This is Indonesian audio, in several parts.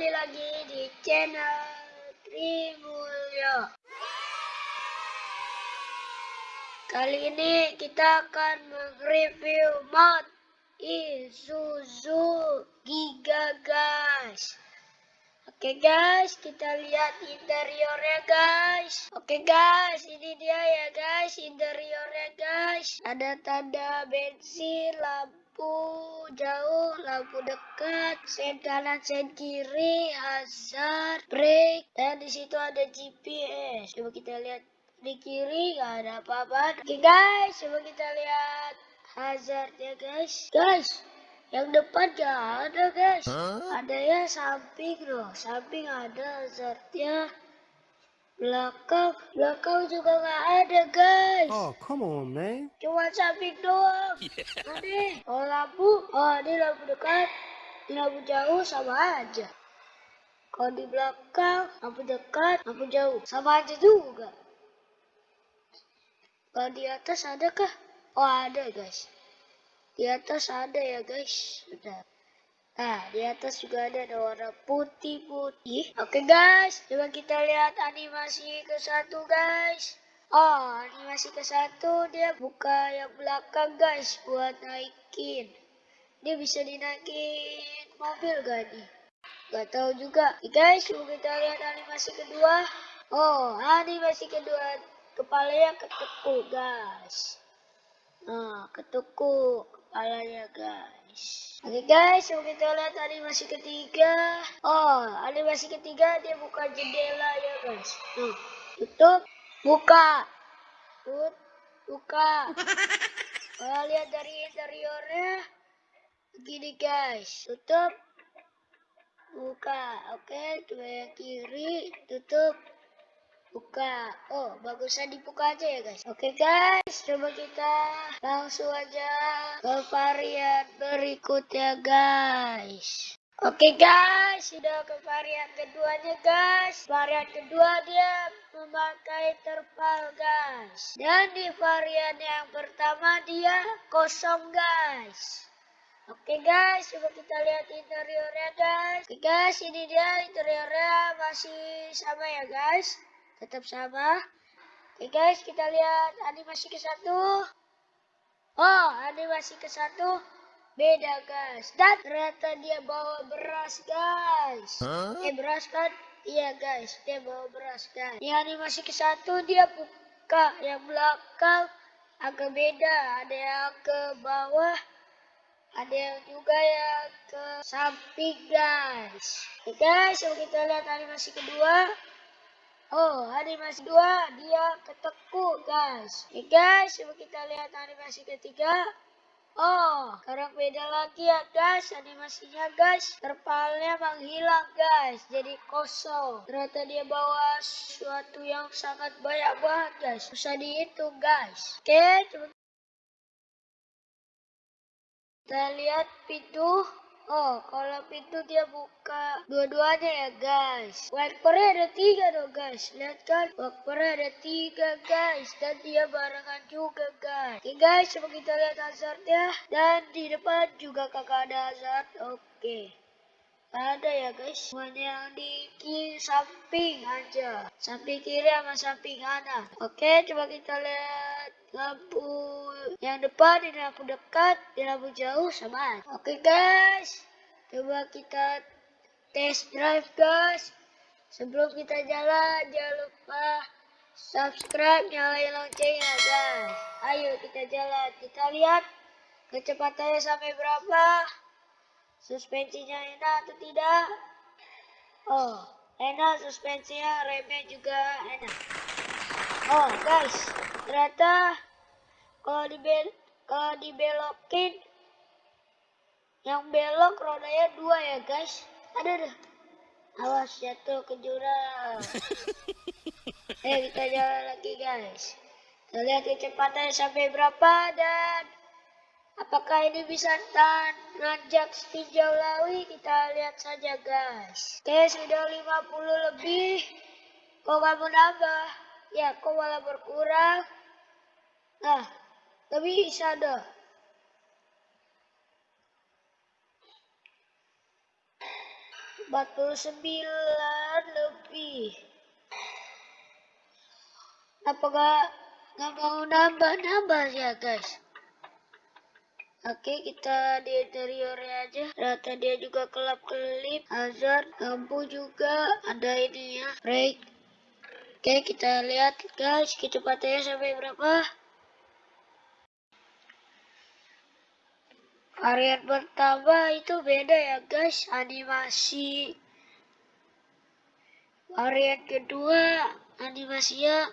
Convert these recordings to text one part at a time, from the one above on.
kembali lagi di channel Trimulyo. Kali ini kita akan mereview mod Isuzu Giga guys. Oke guys, kita lihat interiornya guys. Oke guys, ini dia ya guys interiornya guys. Ada tanda bensin, lampu jauh, lampu dekat, sen kanan, sen kiri, hazard, brake, dan di situ ada GPS. Coba kita lihat di kiri nggak ada apa-apa. Oke guys, coba kita lihat hazard ya guys. Guys, yang depan gak ada guys. Huh? Ada ya samping loh, samping ada hazardnya belakang belakang juga nggak ada guys. Oh come on man. Cuma samping doang. Yeah. Oh lampu. Oh ini lampu dekat. Ini lampu jauh sama aja. Kalau di belakang lampu dekat lampu jauh. Sama aja juga. Kalau di atas ada kah oh ada guys di atas ada ya guys sudah Nah, di atas juga ada, ada warna putih-putih. Oke guys, coba kita lihat animasi ke satu guys. Oh, animasi ke satu dia buka yang belakang guys buat naikin. Dia bisa dinaikin mobil gak nih? Gak tahu juga. Oke guys, coba kita lihat animasi kedua. Oh, animasi kedua kepalanya ketukuk guys. Nah, ketukuk kepalanya guys guys. Oke guys, so kita lihat animasi ketiga. Oh, animasi ketiga dia buka jendela ya guys. Tuh, tutup, buka. Tut, buka. Kalau lihat dari interiornya begini guys. Tutup, buka. Oke, coba yang kiri, tutup, buka oh bagusnya dibuka aja ya guys oke guys coba kita langsung aja ke varian berikutnya guys Oke guys, sudah ke varian keduanya guys. Varian kedua dia memakai terpal guys. Dan di varian yang pertama dia kosong guys. Oke guys, coba kita lihat interiornya guys. Oke guys, ini dia interiornya masih sama ya guys tetap sama. Oke guys, kita lihat animasi ke satu. Oh, animasi ke satu beda guys. Dan ternyata dia bawa beras guys. Huh? Eh beras kan? Iya guys, dia bawa beras guys. Di animasi ke satu dia buka yang belakang agak beda. Ada yang ke bawah, ada yang juga yang ke samping guys. Oke guys, yuk kita lihat animasi kedua. Oh, animasi dua dia ketekuk, guys. Oke, guys, coba kita lihat animasi ketiga. Oh, sekarang beda lagi ya, guys. Animasinya, guys. Terpalnya menghilang, guys. Jadi kosong. Ternyata dia bawa sesuatu yang sangat banyak banget, guys. Susah dihitung, guys. Oke, coba kita lihat pintu Oh, kalau pintu dia buka dua-duanya ya guys. Wipernya ada tiga dong guys. Lihat kan, wipernya ada tiga guys. Dan dia barengan juga guys. Oke guys, coba kita lihat hazardnya. Dan di depan juga kakak ada hazard. Oke. Ada ya guys. Semuanya yang di kiri samping aja. Samping kiri sama samping kanan. Oke, coba kita lihat lampu yang depan ini lampu dekat di lampu jauh sama oke guys. Coba kita test drive guys. Sebelum kita jalan jangan lupa subscribe nyalain loncengnya guys. Ayo kita jalan. Kita lihat kecepatannya sampai berapa. Suspensinya enak atau tidak? Oh enak suspensinya remnya juga enak oh guys ternyata kalau dibel kalau dibelokin yang belok rodanya dua ya guys. Ada deh awas jatuh ke jurang. Eh kita jalan lagi guys. Kita lihat kecepatannya sampai berapa dan apakah ini bisa tan nanjak setinjau lawi? Kita lihat saja guys. Oke sudah 50 lebih. Kok kamu nambah ya kok malah berkurang. Nah tapi bisa dah. 49 lebih. Apa gak, gak mau nambah-nambah ya guys? Oke kita di interiornya aja. Rata dia juga kelap-kelip. Hazard Lampu juga. Ada ini ya Break Oke kita lihat guys Kecepatannya sampai berapa. Varian pertama itu beda ya guys Animasi. Varian kedua Animasinya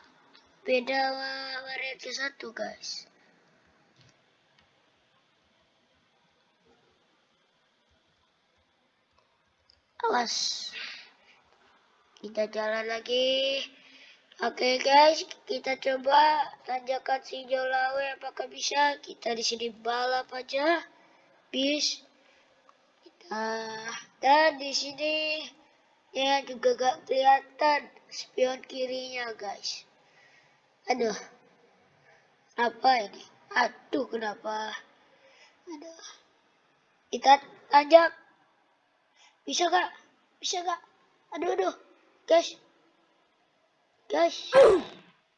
Beda varian ke satu guys. Awas. Kita jalan lagi oke okay, guys kita coba tanjakan si Jolawe. Apakah bisa kita di sini balap aja? Bis. Kita dan di sini. Ya juga gak kelihatan spion kirinya guys. Aduh. Apa ini? Aduh kenapa? Aduh. Kita tanjak. Bisa kak? Bisa kak? Aduh, aduh. Guys. Guys.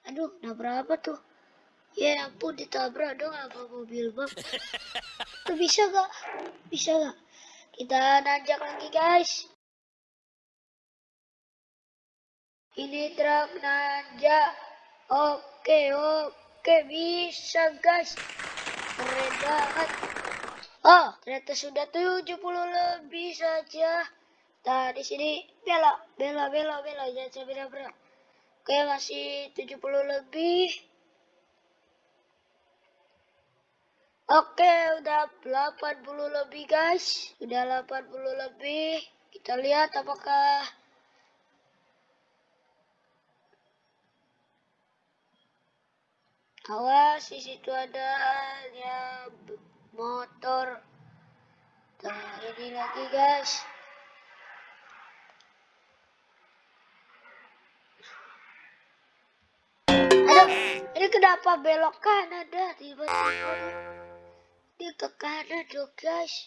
Aduh, nabrak apa tuh? Ya ampun, ditabrak dong apa mobil bang. Tuh bisa kak? Bisa kak? Kita nanjak lagi guys. Ini truk nanjak. Oke, oke. Bisa guys. Keren banget. Oh, ternyata sudah 70 lebih saja. Nah, di sini bela, bela, bela, bela, jangan sampai nabrak. Oke, masih 70 lebih. Oke, udah 80 lebih, guys. Udah 80 lebih. Kita lihat apakah Awas, di situ ada ya motor nah ini lagi guys ini kenapa belok kanan dah tiba-tiba dia ke kanan dong guys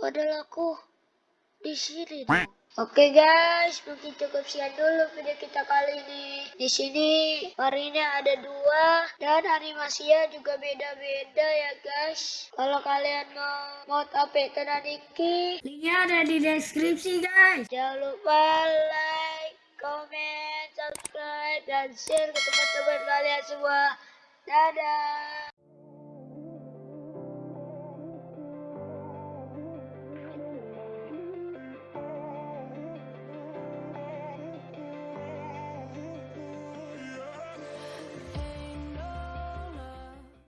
padahal aku di sini dong Oke guys, mungkin cukup sekian dulu video kita kali ini. Di sini variannya ada dua dan animasinya juga beda-beda ya guys. Kalau kalian mau mod AP Tenaniki, linknya ada di deskripsi guys. Jangan lupa like, comment, dan share ke teman-teman kalian semua. Dadah!